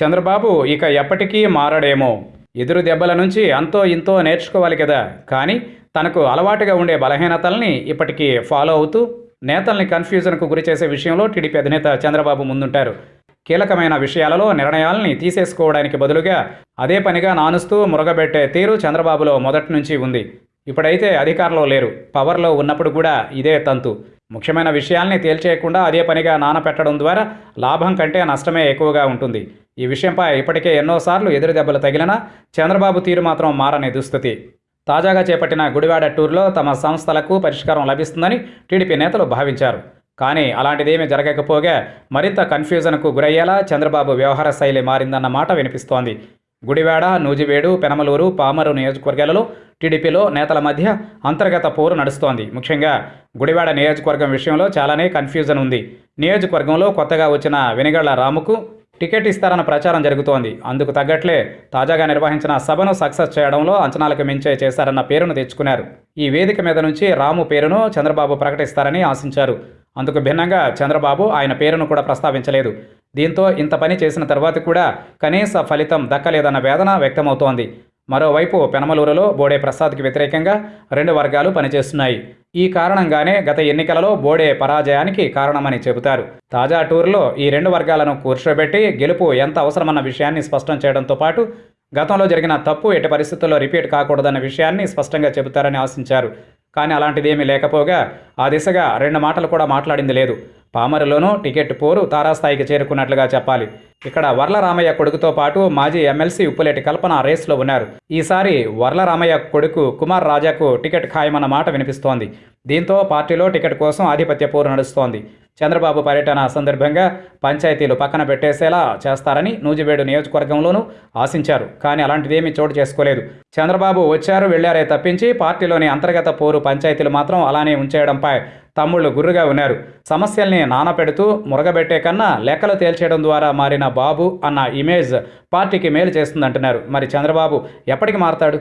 చంద్రబాబు ఇక ఎప్పటికీ మారడేమో. ఎదురు దెబ్బల నుంచి అంతో ఇంతో నేర్చుకోవాలి కదా. కానీ తనకు అలవాటుగా ఉండే బలహీనతల్ని ఇప్పటికీ ఫాలో అవుతూ నేతల్ని కన్ఫ్యూజన్కు గురి చేసే విషయంలో టీడీపీ అధినేత చంద్రబాబు ముందుంటారు. కీలకమైన విషయాలలో నిర్ణయాల్ని తీసేసుకోవడానికి బదులుగా అదే పనిగా నానుస్తూ మురగబెట్టే తీరు చంద్రబాబులో మొదటి నుంచి ఉంది. ఇప్పుడైతే అధికారంలో లేరు. పవర్లో ఉన్నప్పుడు కూడా ఇదే తంతు. ముఖ్యమైన విషయాల్ని తేల్చేయకుండా అదే పనిగా నానపెట్టడం ద్వారా లాభం కంటే నష్టమే ఎక్కువగా ఉంటుంది. ఈ విషయంపై ఇప్పటికే ఎన్నోసార్లు ఎదురు దెబ్బలు తగిలినా చంద్రబాబు తీరు మాత్రం మారని దుస్థితి. తాజాగా చేపట్టిన గుడివాడ టూర్లో తమ సంస్థలకు పరిష్కారం లభిస్తుందని టీడీపీ నేతలు భావించారు. కానీ అలాంటిదేమీ జరగకపోగా మరింత కన్ఫ్యూజన్కు గురయ్యేలా చంద్రబాబు వ్యవహార శైలి మారిందన్న మాట వినిపిస్తోంది. గుడివాడ నూజివేడు పెనమలూరు పామరు నియోజకవర్గాలలో టీడీపీలో నేతల మధ్య అంతర్గత పోరు నడుస్తోంది. ముఖ్యంగా గుడివాడ నియోజకవర్గం విషయంలో చాలానే కన్ఫ్యూజన్ ఉంది. నియోజకవర్గంలో కొత్తగా వచ్చిన వెనిగళ్ళ రాముకు టికెట్ ఇస్తారన్న ప్రచారం జరుగుతోంది. అందుకు తగ్గట్లే తాజాగా నిర్వహించిన సభను సక్సెస్ చేయడంలో అంచనాలకు మించే చేశారన్న పేరును తెచ్చుకున్నారు. ఈ వేదిక మీద నుంచి రాము పేరును చంద్రబాబు ప్రకటిస్తారని ఆశించారు. అందుకు భిన్నంగా చంద్రబాబు ఆయన పేరును కూడా ప్రస్తావించలేదు. దీంతో ఇంత పని చేసిన తర్వాత కూడా కనీస ఫలితం దక్కలేదన్న వేదన వ్యక్తమవుతోంది. మరోవైపు పెనమలూరులో బోడే ప్రసాద్కి వ్యతిరేకంగా రెండు వర్గాలు పనిచేస్తున్నాయి. ఈ కారణంగానే గత ఎన్నికలలో బోడే పరాజయానికి కారణమని చెబుతారు. తాజా టూర్లో ఈ రెండు వర్గాలను కూర్చోబెట్టి గెలుపు ఎంత అవసరమన్న విషయాన్ని స్పష్టం చేయడంతో పాటు గతంలో జరిగిన తప్పు ఎట్టి పరిస్థితుల్లో రిపీట్ కాకూడదన్న విషయాన్ని స్పష్టంగా చెబుతారని ఆశించారు. కానీ అలాంటిదేమీ లేకపోగా ఆ దిశగా రెండు మాటలు కూడా మాట్లాడింది లేదు. పామరులోనూ టికెట్ పోరు తారాస్థాయికి చేరుకున్నట్లుగా చెప్పాలి. ఇక్కడ వర్లరామయ్య కొడుకుతో పాటు మాజీ ఎమ్మెల్సీ ఉప్పులేటి కల్పన రేస్లో ఉన్నారు. ఈసారి వర్లరామయ్య కొడుకు కుమార్ రాజాకు టికెట్ ఖాయమన్న మాట వినిపిస్తోంది. దీంతో పార్టీలో టికెట్ కోసం ఆధిపత్య పోరు నడుస్తోంది. చంద్రబాబు పర్యటన సందర్భంగా పంచాయతీలు పక్కన పెట్టేసేలా చేస్తారని నూజివేడు నియోజకవర్గంలోనూ ఆశించారు. కానీ అలాంటిదేమీ చోటు చేసుకోలేదు. చంద్రబాబు వచ్చారు వెళ్ళారే తప్పించి పార్టీలోని అంతర్గత పోరు పంచాయతీలు మాత్రం అలానే ఉంచేయడంపై తమ్ముళ్ళు గుర్రుగా ఉన్నారు. సమస్యల్ని నానపెడుతూ మురగబెట్టే కన్నా లెక్కలు తేల్చేయడం ద్వారా మారిన బాబు అన్న ఇమేజ్ పార్టీకి మేలు చేస్తుందంటున్నారు. మరి చంద్రబాబు ఎప్పటికి మారతాడు?